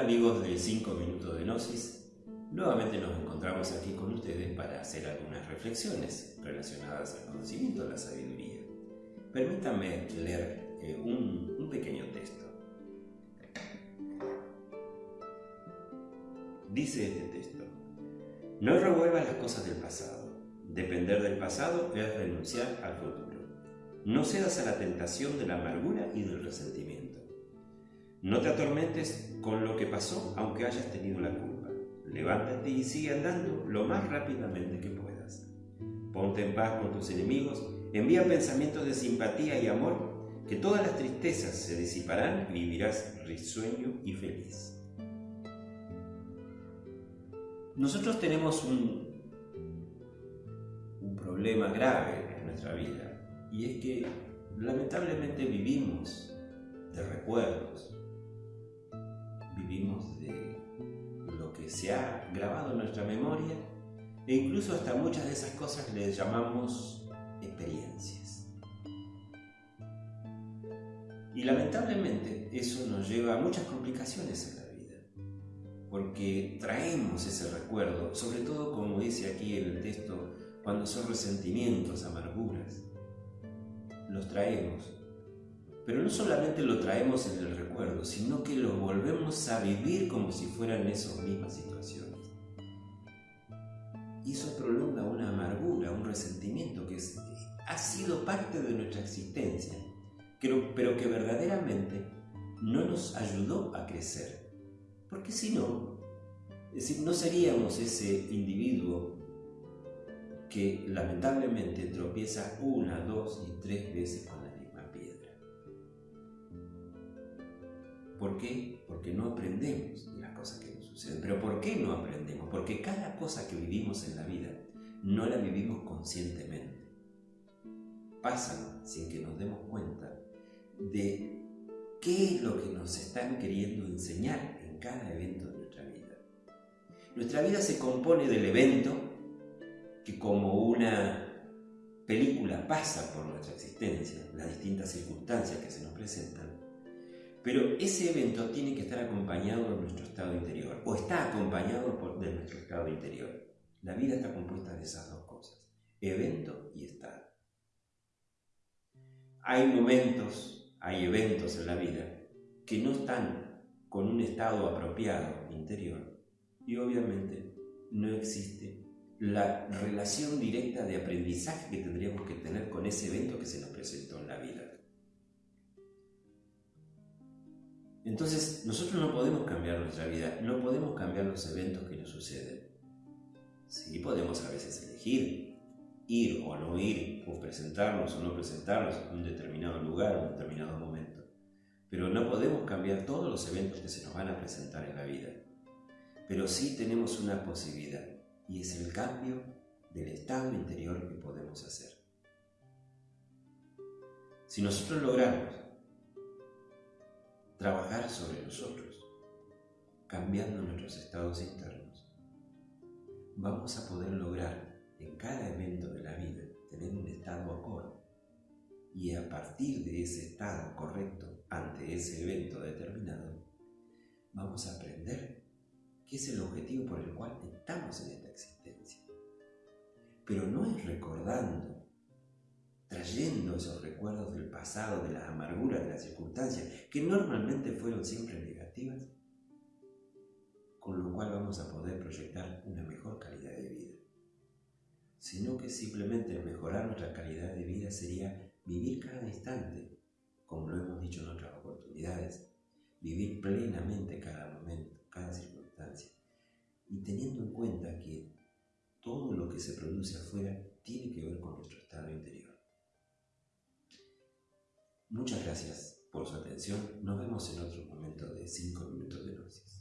Hola amigos de 5 minutos de Gnosis, nuevamente nos encontramos aquí con ustedes para hacer algunas reflexiones relacionadas al conocimiento de la sabiduría. Permítanme leer eh, un, un pequeño texto. Dice este texto, no revuelvas las cosas del pasado, depender del pasado es renunciar al futuro. No cedas a la tentación de la amargura y del resentimiento. No te atormentes con lo que pasó aunque hayas tenido la culpa. Levántate y sigue andando lo más rápidamente que puedas. Ponte en paz con tus enemigos, envía pensamientos de simpatía y amor, que todas las tristezas se disiparán y vivirás risueño y feliz. Nosotros tenemos un, un problema grave en nuestra vida y es que lamentablemente vivimos de recuerdos, vivimos de lo que se ha grabado en nuestra memoria e incluso hasta muchas de esas cosas le llamamos experiencias. Y lamentablemente eso nos lleva a muchas complicaciones en la vida, porque traemos ese recuerdo, sobre todo como dice aquí en el texto, cuando son resentimientos, amarguras, los traemos pero no solamente lo traemos en el recuerdo, sino que lo volvemos a vivir como si fueran esas mismas situaciones. Y eso prolonga una amargura, un resentimiento que ha sido parte de nuestra existencia, pero, pero que verdaderamente no nos ayudó a crecer. Porque si no, es decir, no seríamos ese individuo que lamentablemente tropieza una, dos y tres veces con ¿Por qué? Porque no aprendemos de las cosas que nos suceden. ¿Pero por qué no aprendemos? Porque cada cosa que vivimos en la vida no la vivimos conscientemente. Pasan sin que nos demos cuenta de qué es lo que nos están queriendo enseñar en cada evento de nuestra vida. Nuestra vida se compone del evento que como una película pasa por nuestra existencia, las distintas circunstancias que se nos presentan, pero ese evento tiene que estar acompañado de nuestro estado interior, o está acompañado de nuestro estado interior. La vida está compuesta de esas dos cosas, evento y estado. Hay momentos, hay eventos en la vida que no están con un estado apropiado interior y obviamente no existe la relación directa de aprendizaje que tendríamos que tener con ese evento que se nos presentó en la vida. Entonces, nosotros no podemos cambiar nuestra vida, no podemos cambiar los eventos que nos suceden. Sí podemos a veces elegir ir o no ir, o presentarnos o no presentarnos en un determinado lugar, en un determinado momento. Pero no podemos cambiar todos los eventos que se nos van a presentar en la vida. Pero sí tenemos una posibilidad, y es el cambio del estado interior que podemos hacer. Si nosotros logramos trabajar sobre nosotros, cambiando nuestros estados internos, vamos a poder lograr en cada evento de la vida tener un estado acorde y a partir de ese estado correcto ante ese evento determinado, vamos a aprender qué es el objetivo por el cual estamos en esta existencia. Pero no es recordando trayendo esos recuerdos del pasado, de las amarguras, de las circunstancias, que normalmente fueron siempre negativas, con lo cual vamos a poder proyectar una mejor calidad de vida. Sino que simplemente mejorar nuestra calidad de vida sería vivir cada instante, como lo hemos dicho en otras oportunidades, vivir plenamente cada momento, cada circunstancia, y teniendo en cuenta que todo lo que se produce afuera tiene que ver con nuestro estado interior. Muchas gracias por su atención. Nos vemos en otro momento de 5 minutos de gnosis.